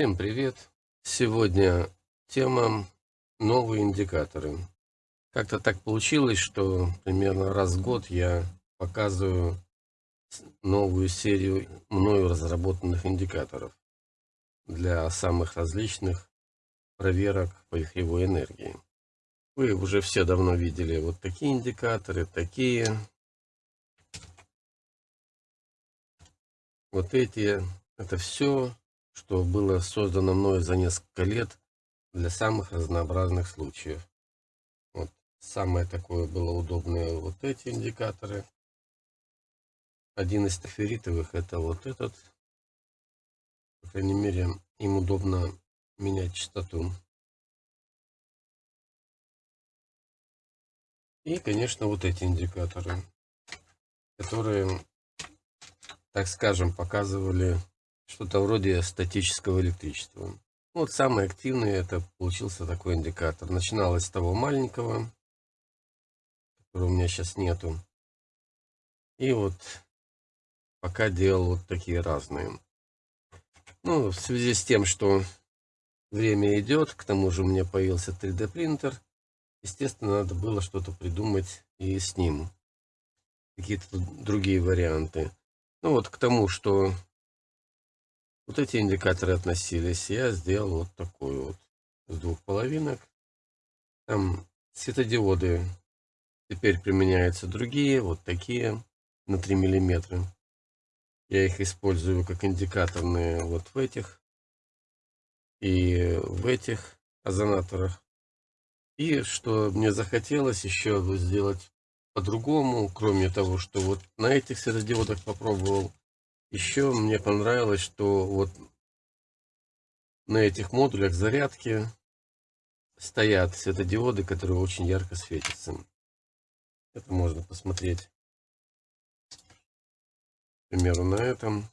Всем привет! Сегодня тема новые индикаторы. Как-то так получилось, что примерно раз в год я показываю новую серию мною разработанных индикаторов для самых различных проверок по вихревой энергии. Вы уже все давно видели вот такие индикаторы, такие. Вот эти. Это все что было создано мною за несколько лет для самых разнообразных случаев. Вот. Самое такое было удобное вот эти индикаторы. Один из таферитовых это вот этот. По крайней мере, им удобно менять частоту. И, конечно, вот эти индикаторы, которые, так скажем, показывали что-то вроде статического электричества. Вот самый активный это получился такой индикатор. Начиналось с того маленького, которого у меня сейчас нету. И вот пока делал вот такие разные. Ну, в связи с тем, что время идет, к тому же у меня появился 3D принтер, естественно, надо было что-то придумать и с ним. Какие-то другие варианты. Ну вот к тому, что вот эти индикаторы относились. Я сделал вот такой вот с двух половинок. Там светодиоды теперь применяются другие, вот такие на 3 миллиметра. Я их использую как индикаторные вот в этих и в этих озонаторах. И что мне захотелось еще сделать по-другому, кроме того, что вот на этих светодиодах попробовал еще мне понравилось, что вот на этих модулях зарядки стоят светодиоды, которые очень ярко светятся. Это можно посмотреть. К примеру, на этом.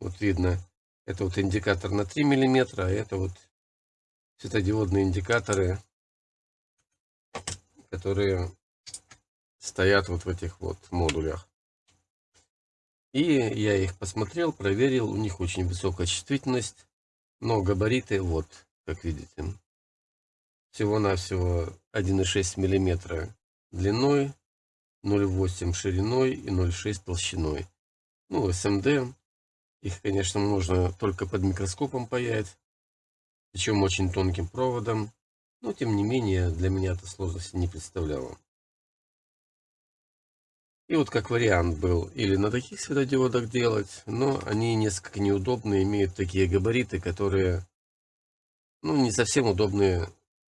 Вот видно, это вот индикатор на 3 миллиметра, а это вот светодиодные индикаторы, которые стоят вот в этих вот модулях. И я их посмотрел, проверил, у них очень высокая чувствительность, но габариты вот, как видите. Всего-навсего 1,6 мм длиной, 0,8 шириной и 0,6 толщиной. Ну, СМД, их, конечно, можно только под микроскопом паять, причем очень тонким проводом, но, тем не менее, для меня это сложности не представляло. И вот как вариант был или на таких светодиодах делать, но они несколько неудобные, имеют такие габариты, которые ну, не совсем удобные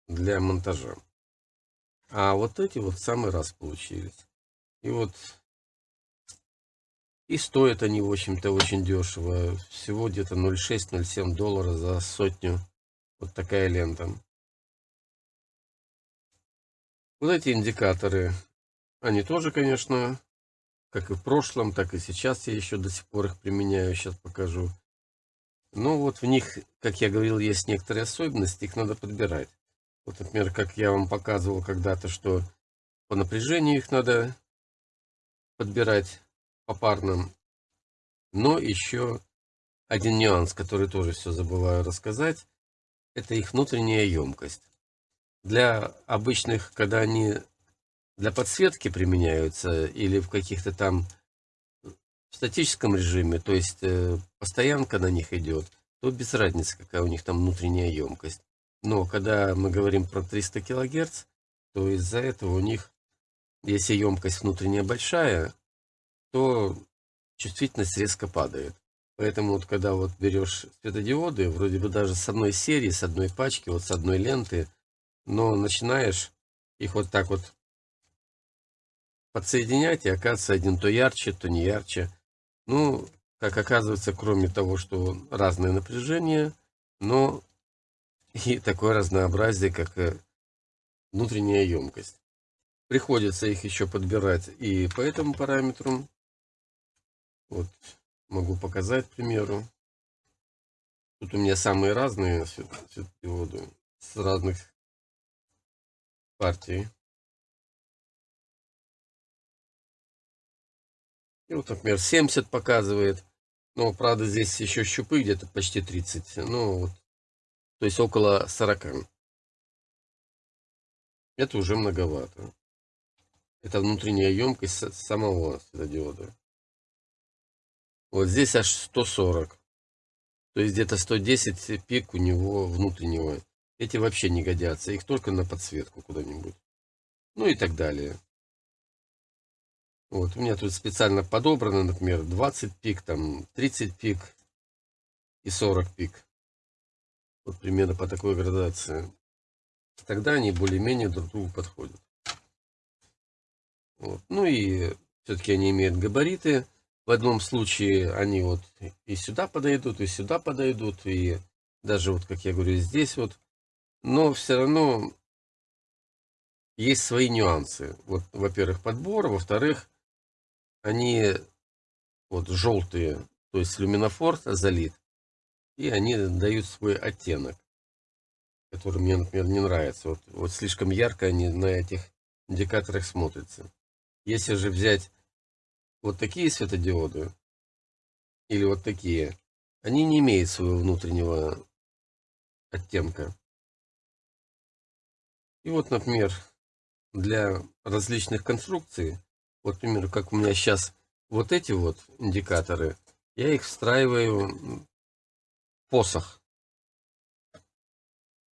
для монтажа. А вот эти вот в самый раз получились. И вот и стоят они, в общем-то, очень дешево. Всего где-то 0,6-0,7 доллара за сотню. Вот такая лента. Вот эти индикаторы они тоже, конечно, как и в прошлом, так и сейчас я еще до сих пор их применяю. Сейчас покажу. Но вот в них, как я говорил, есть некоторые особенности, их надо подбирать. Вот, например, как я вам показывал когда-то, что по напряжению их надо подбирать попарно. Но еще один нюанс, который тоже все забываю рассказать, это их внутренняя емкость. Для обычных, когда они для подсветки применяются или в каких-то там в статическом режиме, то есть э, постоянка на них идет, то без разницы, какая у них там внутренняя емкость. Но когда мы говорим про 300 кГц, то из-за этого у них, если емкость внутренняя большая, то чувствительность резко падает. Поэтому вот когда вот берешь светодиоды, вроде бы даже с одной серии, с одной пачки, вот с одной ленты, но начинаешь их вот так вот подсоединять, и оказывается один то ярче, то не ярче. Ну, как оказывается, кроме того, что разное напряжение, но и такое разнообразие, как внутренняя емкость. Приходится их еще подбирать и по этому параметру. Вот, могу показать, к примеру. Тут у меня самые разные светодиоды с разных партий. Вот, например, 70 показывает. Но, правда, здесь еще щупы где-то почти 30. Ну, вот, то есть около 40. Это уже многовато. Это внутренняя емкость самого светодиода. Вот здесь аж 140. То есть где-то 110 пик у него внутреннего. Эти вообще не годятся. Их только на подсветку куда-нибудь. Ну и так далее. Вот, у меня тут специально подобрано, например, 20 пик, там 30 пик и 40 пик. Вот примерно по такой градации. Тогда они более-менее друг другу подходят. Вот. Ну и все-таки они имеют габариты. В одном случае они вот и сюда подойдут, и сюда подойдут, и даже вот, как я говорю, здесь вот. Но все равно есть свои нюансы. Вот, во-первых, подбор, во-вторых, они вот желтые, то есть люминофор залит, и они дают свой оттенок, который мне, например, не нравится. Вот, вот слишком ярко они на этих индикаторах смотрятся. Если же взять вот такие светодиоды, или вот такие, они не имеют своего внутреннего оттенка. И вот, например, для различных конструкций, вот, например, как у меня сейчас вот эти вот индикаторы, я их встраиваю в посох.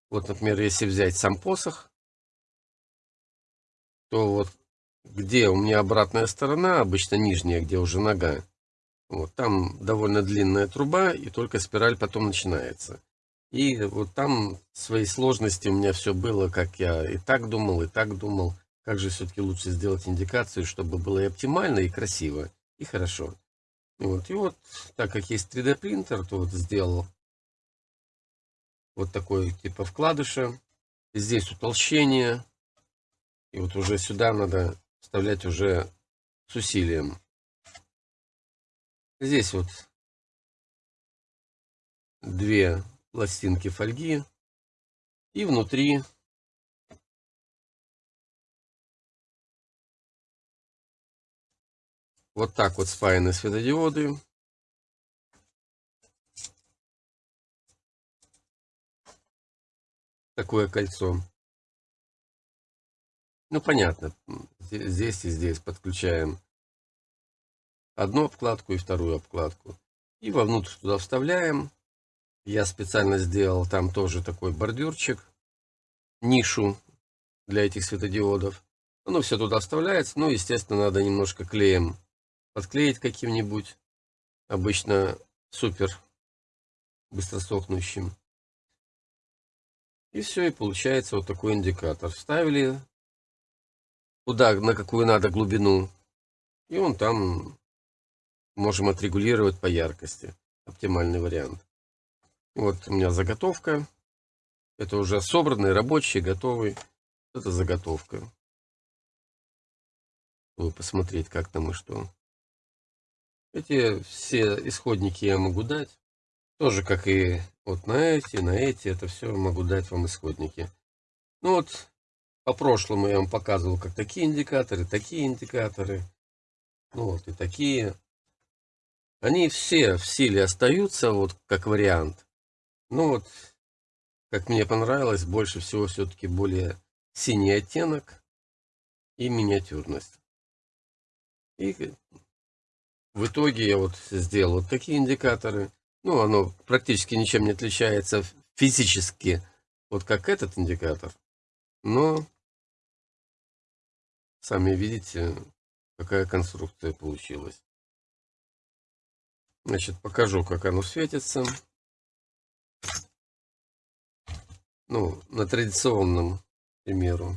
Вот, например, если взять сам посох, то вот где у меня обратная сторона, обычно нижняя, где уже нога, вот там довольно длинная труба, и только спираль потом начинается. И вот там свои сложности у меня все было, как я и так думал, и так думал. Как же все-таки лучше сделать индикацию, чтобы было и оптимально, и красиво, и хорошо. Вот. И вот, так как есть 3D принтер, то вот сделал вот такой типа вкладыша. Здесь утолщение. И вот уже сюда надо вставлять уже с усилием. Здесь вот две пластинки фольги. И внутри вот так вот спаяны светодиоды. Такое кольцо. Ну, понятно. Здесь и здесь подключаем одну обкладку и вторую обкладку. И вовнутрь туда вставляем. Я специально сделал там тоже такой бордюрчик, нишу для этих светодиодов. Оно все туда вставляется. Ну, естественно, надо немножко клеем подклеить каким-нибудь. Обычно супер быстросохнущим. И все, и получается вот такой индикатор. Вставили куда, на какую надо глубину. И он там можем отрегулировать по яркости. Оптимальный вариант. Вот у меня заготовка. Это уже собранный, рабочий, готовый. Это заготовка. Чтобы посмотреть, как там и что. Эти все исходники я могу дать. Тоже как и вот на эти, на эти. Это все могу дать вам исходники. Ну вот, по прошлому я вам показывал, как такие индикаторы, такие индикаторы. Ну вот и такие. Они все в силе остаются, вот как вариант. Ну вот, как мне понравилось, больше всего все-таки более синий оттенок и миниатюрность. И в итоге я вот сделал вот такие индикаторы. Ну, оно практически ничем не отличается физически, вот как этот индикатор. Но Сами видите, какая конструкция получилась. Значит, покажу, как оно светится. Ну, на традиционном примеру.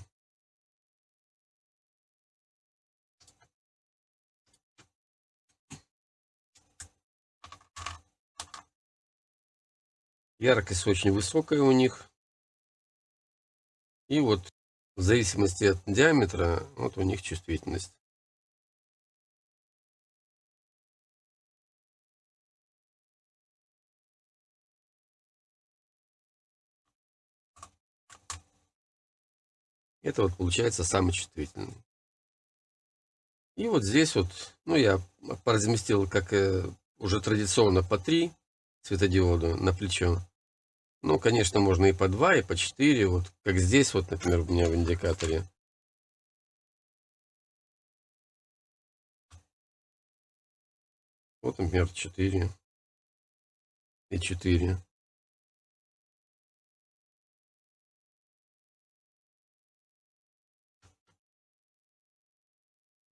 Яркость очень высокая у них. И вот в зависимости от диаметра, вот у них чувствительность. Это вот получается самый чувствительный. И вот здесь вот, ну я поразместил как э, уже традиционно по 3 светодиода на плечо. Ну, конечно, можно и по 2, и по 4. Вот как здесь, вот, например, у меня в индикаторе. Вот, например, 4 и 4.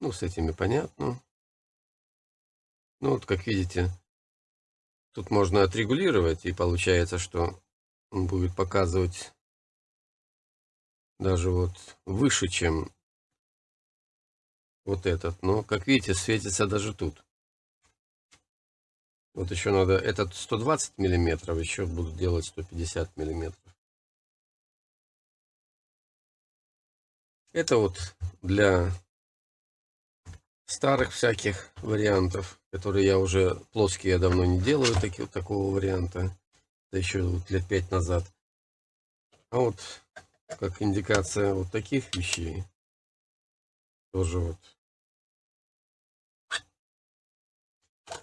Ну, с этими понятно. Ну, вот, как видите, тут можно отрегулировать, и получается, что он будет показывать даже вот выше, чем вот этот. Но, как видите, светится даже тут. Вот еще надо, этот 120 миллиметров, еще буду делать 150 миллиметров. Это вот для старых всяких вариантов, которые я уже плоские я давно не делаю, таки, такого варианта. Это еще вот лет пять назад. А вот как индикация вот таких вещей. Тоже вот.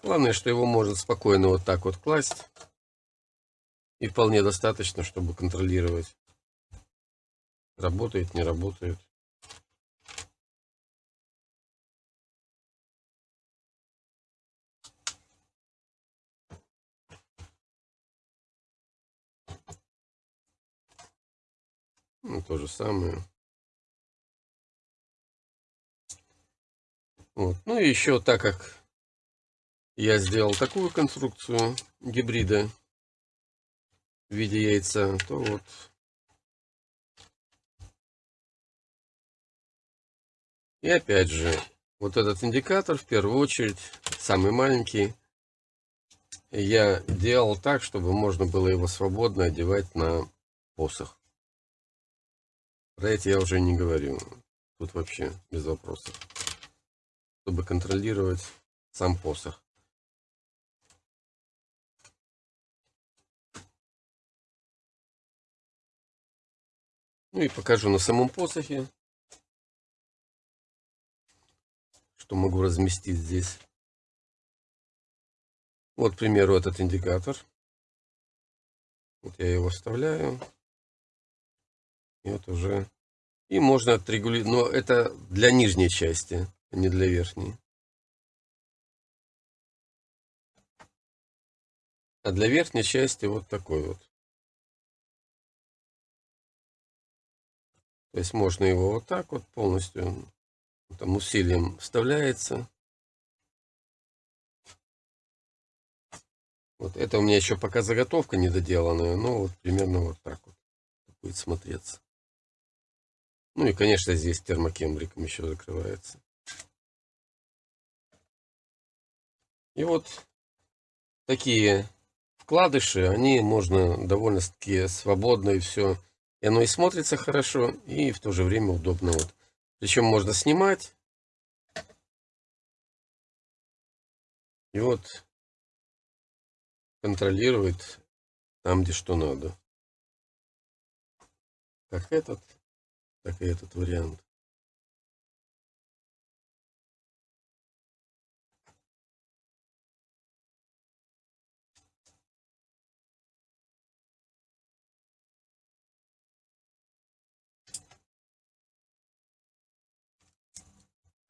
Главное, что его можно спокойно вот так вот класть. И вполне достаточно, чтобы контролировать. Работает, не работает. Ну, то же самое. Вот. Ну и еще так как я сделал такую конструкцию гибрида в виде яйца, то вот и опять же вот этот индикатор в первую очередь самый маленький я делал так чтобы можно было его свободно одевать на посох про эти я уже не говорю. Тут вообще без вопросов. Чтобы контролировать сам посох. Ну и покажу на самом посохе, что могу разместить здесь. Вот, к примеру, этот индикатор. Вот я его вставляю. И вот уже... И можно отрегулировать, но это для нижней части, а не для верхней. А для верхней части вот такой вот. То есть можно его вот так вот полностью, там усилием вставляется. Вот это у меня еще пока заготовка недоделанная, но вот примерно вот так вот будет смотреться. Ну и, конечно, здесь термокембриком еще закрывается. И вот такие вкладыши, они можно довольно-таки свободно и все. И оно и смотрится хорошо, и в то же время удобно. Вот. Причем можно снимать. И вот контролировать там, где что надо. Как этот так и этот вариант.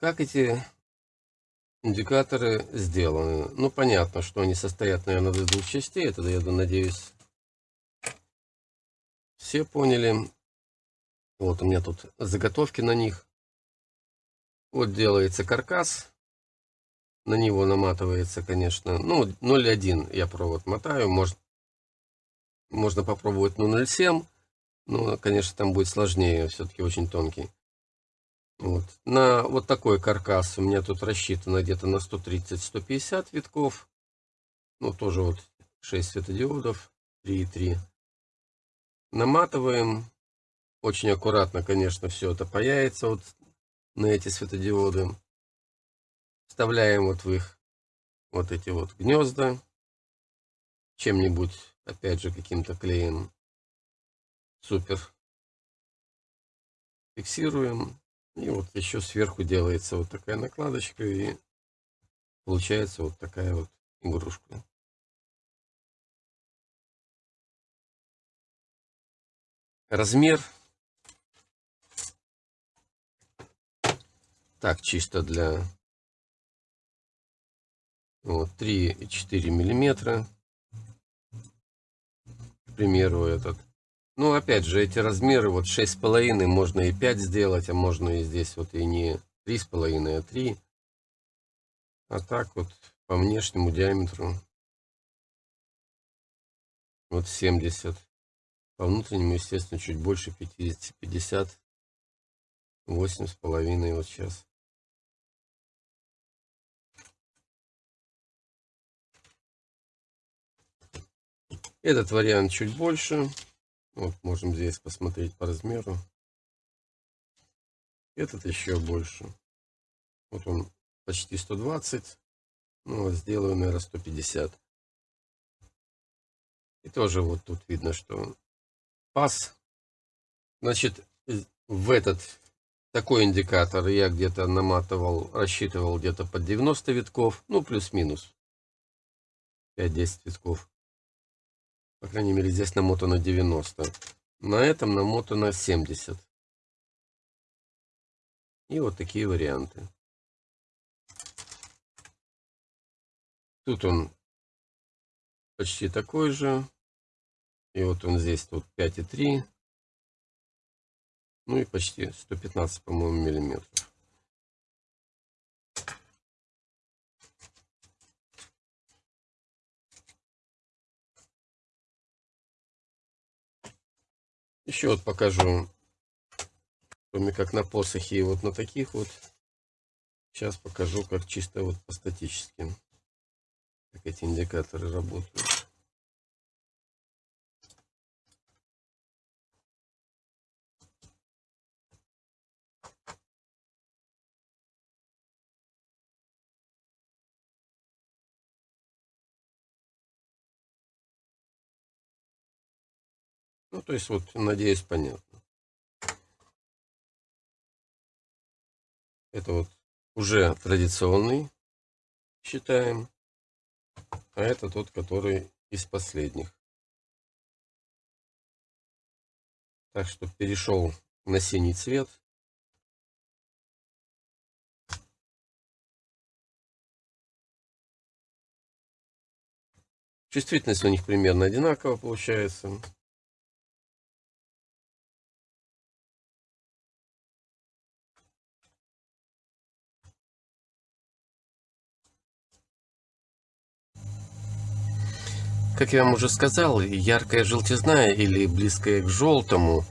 Как эти индикаторы сделаны? Ну, понятно, что они состоят, наверное, из двух частей. Это, я надеюсь, все поняли. Вот у меня тут заготовки на них. Вот делается каркас. На него наматывается, конечно, ну, 0,1 я провод мотаю. Может, можно попробовать ну 0,7. Но, конечно, там будет сложнее, все-таки очень тонкий. Вот. На вот такой каркас у меня тут рассчитано где-то на 130-150 витков. Ну, тоже вот 6 светодиодов, 3,3. Наматываем очень аккуратно, конечно, все это паяется вот на эти светодиоды. Вставляем вот в их вот эти вот гнезда. Чем-нибудь, опять же, каким-то клеем. Супер. Фиксируем. И вот еще сверху делается вот такая накладочка. И получается вот такая вот игрушку. Размер. Так, чисто для вот, 3,4 миллиметра. К примеру, этот. Ну, опять же, эти размеры, вот 6,5, можно и 5 сделать, а можно и здесь вот и не 3,5, а 3. А так вот по внешнему диаметру вот 70. По внутреннему, естественно, чуть больше 50, 50, 8 с половиной вот сейчас. Этот вариант чуть больше. Вот можем здесь посмотреть по размеру. Этот еще больше. Вот он почти 120. Ну, сделаю, наверное, 150. И тоже вот тут видно, что пас. Значит, в этот такой индикатор я где-то наматывал, рассчитывал где-то под 90 витков. Ну, плюс-минус. 5-10 витков. По крайней мере, здесь намотано 90. На этом намотано 70. И вот такие варианты. Тут он почти такой же. И вот он здесь тут 5,3. Ну и почти 115, по-моему, миллиметров. Еще вот покажу, кроме как на посохе и вот на таких вот. Сейчас покажу, как чисто вот по статическим, как эти индикаторы работают. Ну, то есть, вот, надеюсь, понятно. Это вот уже традиционный, считаем. А это тот, который из последних. Так что перешел на синий цвет. Чувствительность у них примерно одинаково получается. Как я вам уже сказал, яркая желтизна или близкая к желтому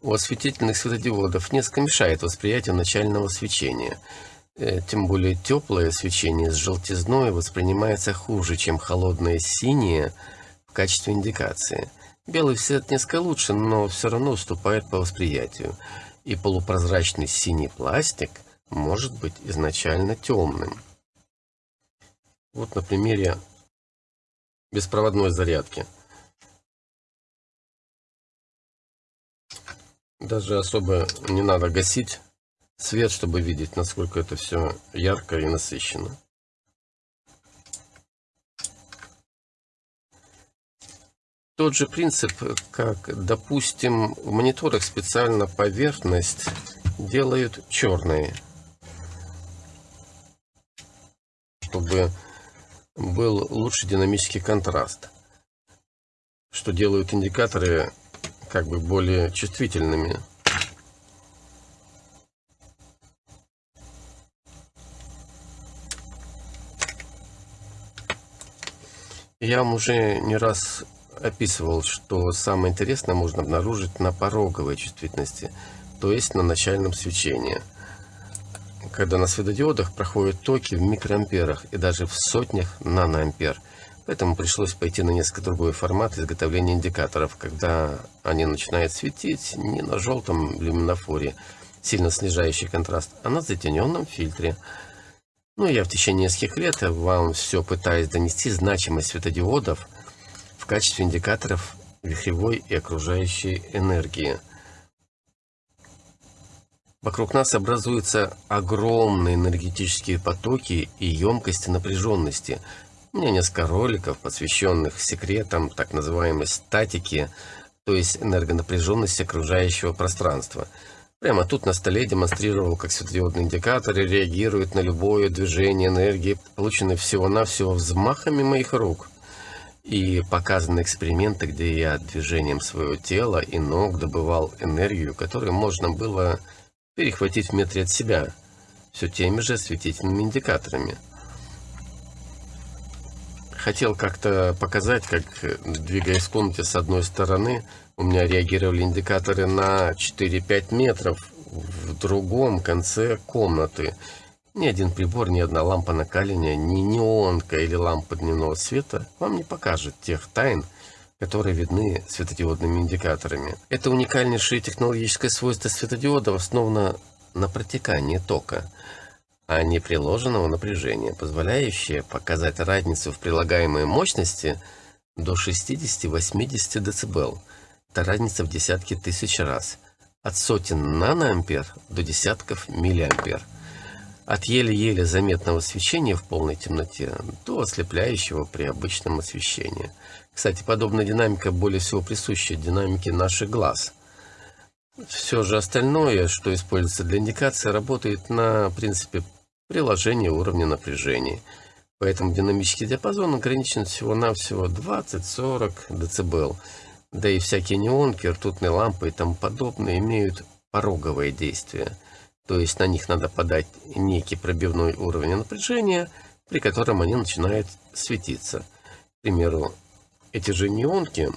у осветительных светодиодов несколько мешает восприятию начального свечения. Э, тем более теплое свечение с желтизной воспринимается хуже, чем холодное синее в качестве индикации. Белый цвет несколько лучше, но все равно уступает по восприятию. И полупрозрачный синий пластик может быть изначально темным. Вот на примере беспроводной зарядки. Даже особо не надо гасить свет, чтобы видеть, насколько это все ярко и насыщенно. Тот же принцип, как, допустим, в мониторах специально поверхность делают черной, чтобы был лучший динамический контраст, что делают индикаторы как бы более чувствительными. Я вам уже не раз описывал, что самое интересное можно обнаружить на пороговой чувствительности, то есть на начальном свечении – когда на светодиодах проходят токи в микроамперах и даже в сотнях наноампер. Поэтому пришлось пойти на несколько другой формат изготовления индикаторов, когда они начинают светить не на желтом люминофоре, сильно снижающий контраст, а на затененном фильтре. Ну, я в течение нескольких лет вам все пытаюсь донести значимость светодиодов в качестве индикаторов вихревой и окружающей энергии. Вокруг нас образуются огромные энергетические потоки и емкости напряженности, У меня несколько роликов, посвященных секретам так называемой статики, то есть энергонапряженности окружающего пространства. Прямо тут на столе демонстрировал, как светодиодные индикаторы реагируют на любое движение энергии, полученной всего-навсего взмахами моих рук. И показаны эксперименты, где я движением своего тела и ног добывал энергию, которую можно было перехватить в метре от себя, все теми же осветительными индикаторами. Хотел как-то показать, как, двигаясь в комнате с одной стороны, у меня реагировали индикаторы на 4-5 метров в другом конце комнаты. Ни один прибор, ни одна лампа накаливания, ни неонка или лампа дневного света вам не покажет тех тайн, которые видны светодиодными индикаторами. Это уникальнейшее технологическое свойство светодиодов основано на протекании тока, а не приложенного напряжения, позволяющее показать разницу в прилагаемой мощности до 60-80 дБ. Это разница в десятки тысяч раз. От сотен наноампер до десятков миллиампер. От еле-еле заметного свечения в полной темноте до ослепляющего при обычном освещении. Кстати, подобная динамика более всего присуща динамике наших глаз. Все же остальное, что используется для индикации, работает на принципе приложения уровня напряжения. Поэтому динамический диапазон ограничен всего-навсего 20-40 дБ. Да и всякие неонки, ртутные лампы и тому подобное имеют пороговое действие – то есть на них надо подать некий пробивной уровень напряжения, при котором они начинают светиться. К примеру, эти же неонки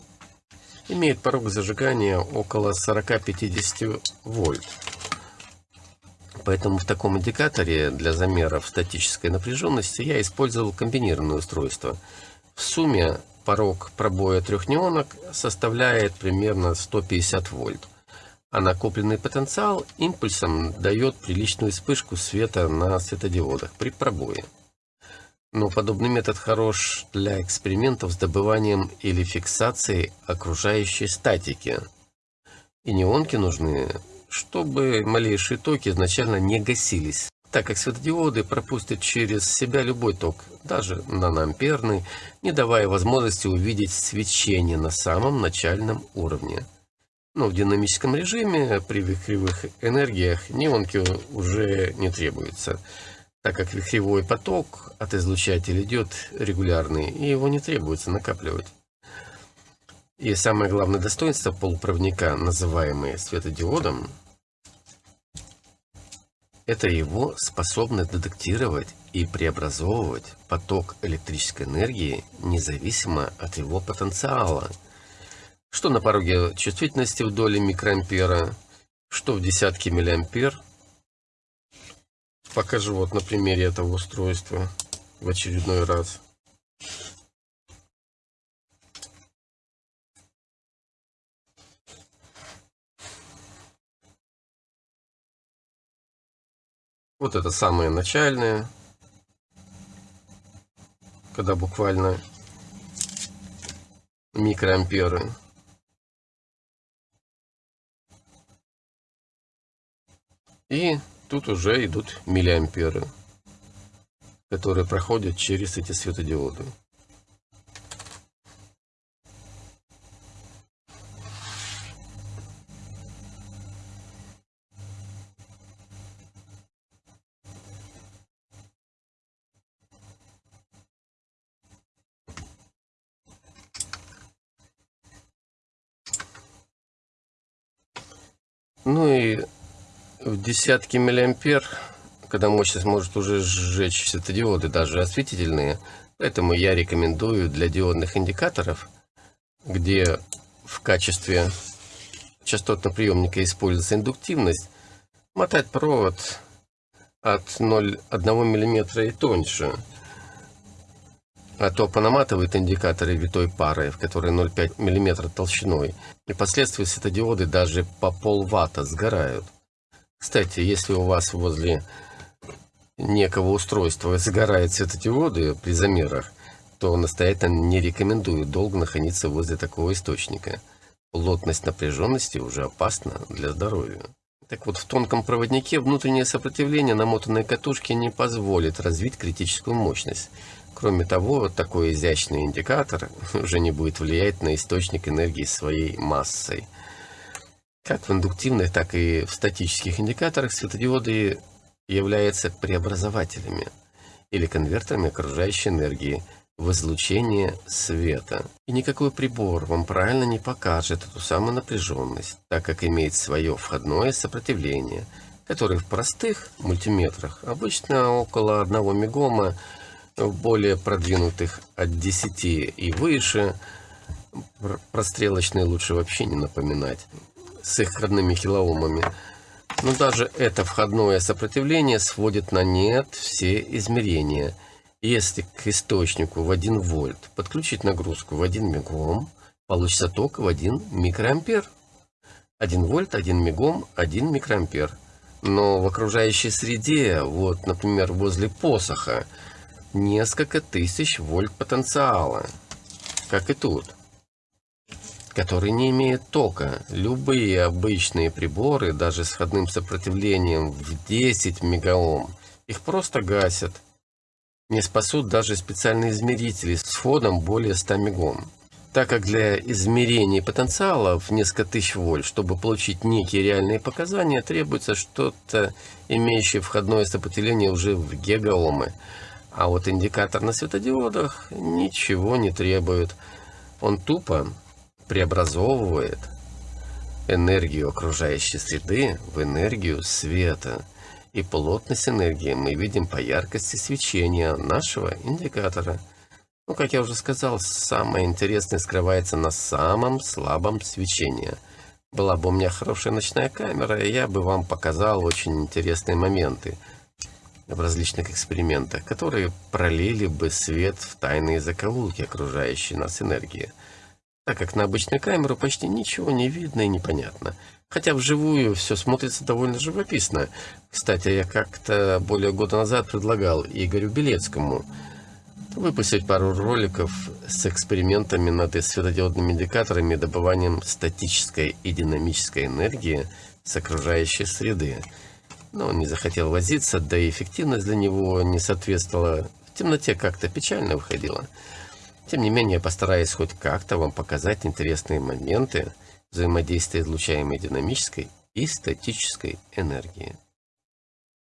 имеют порог зажигания около 40-50 вольт. Поэтому в таком индикаторе для замеров статической напряженности я использовал комбинированное устройство. В сумме порог пробоя трех неонок составляет примерно 150 вольт а накопленный потенциал импульсом дает приличную вспышку света на светодиодах при пробое. Но подобный метод хорош для экспериментов с добыванием или фиксацией окружающей статики. И неонки нужны, чтобы малейшие токи изначально не гасились, так как светодиоды пропустят через себя любой ток, даже наноамперный, не давая возможности увидеть свечение на самом начальном уровне. Но в динамическом режиме при вихревых энергиях неонки уже не требуется, так как вихревой поток от излучателя идет регулярный, и его не требуется накапливать. И самое главное достоинство полупроводника, называемое светодиодом, это его способность детектировать и преобразовывать поток электрической энергии независимо от его потенциала – что на пороге чувствительности в доле микроампера, что в десятки миллиампер. Покажу вот на примере этого устройства в очередной раз. Вот это самое начальное, когда буквально микроамперы. И тут уже идут миллиамперы, которые проходят через эти светодиоды. Ну и в десятки миллиампер, когда мощность может уже сжечь светодиоды, даже осветительные. Поэтому я рекомендую для диодных индикаторов, где в качестве частотного приемника используется индуктивность, мотать провод от 0,1 мм и тоньше. А то понаматывают индикаторы витой пары, в которой 0,5 мм толщиной. И последствия светодиоды даже по полватта сгорают. Кстати, если у вас возле некого устройства загорают светодиоды при замерах, то настоятельно не рекомендую долго находиться возле такого источника. Плотность напряженности уже опасна для здоровья. Так вот, в тонком проводнике внутреннее сопротивление намотанной катушки не позволит развить критическую мощность. Кроме того, такой изящный индикатор уже не будет влиять на источник энергии своей массой. Как в индуктивных, так и в статических индикаторах светодиоды являются преобразователями или конвертерами окружающей энергии в излучение света. И никакой прибор вам правильно не покажет эту самую напряженность, так как имеет свое входное сопротивление, которое в простых мультиметрах обычно около 1 мегома в более продвинутых от 10 и выше, прострелочные лучше вообще не напоминать, с их родными килоомами. Но даже это входное сопротивление сводит на нет все измерения. Если к источнику в 1 вольт подключить нагрузку в 1 мегом, получится ток в 1 микроампер. 1 вольт, 1 мегом, 1 микроампер. Но в окружающей среде, вот, например, возле посоха, несколько тысяч вольт потенциала, как и тут, который не имеет тока. Любые обычные приборы, даже с входным сопротивлением в 10 мегаом, их просто гасят. Не спасут даже специальные измерители с входом более 100 мегом. Так как для измерения потенциала в несколько тысяч вольт, чтобы получить некие реальные показания, требуется что-то, имеющее входное сопротивление уже в гигаомы. А вот индикатор на светодиодах ничего не требует. Он тупо преобразовывает энергию окружающей среды в энергию света. И плотность энергии мы видим по яркости свечения нашего индикатора. Ну, как я уже сказал, самое интересное скрывается на самом слабом свечении. Была бы у меня хорошая ночная камера, я бы вам показал очень интересные моменты – в различных экспериментах, которые пролили бы свет в тайные закоулки окружающей нас энергии, так как на обычную камеру почти ничего не видно и непонятно. Хотя вживую все смотрится довольно живописно. Кстати, я как-то более года назад предлагал Игорю Белецкому выпустить пару роликов с экспериментами над светодиодными индикаторами и добыванием статической и динамической энергии с окружающей среды но он не захотел возиться, да и эффективность для него не соответствовала. В темноте как-то печально выходила. Тем не менее, постараюсь хоть как-то вам показать интересные моменты взаимодействия излучаемой динамической и статической энергии.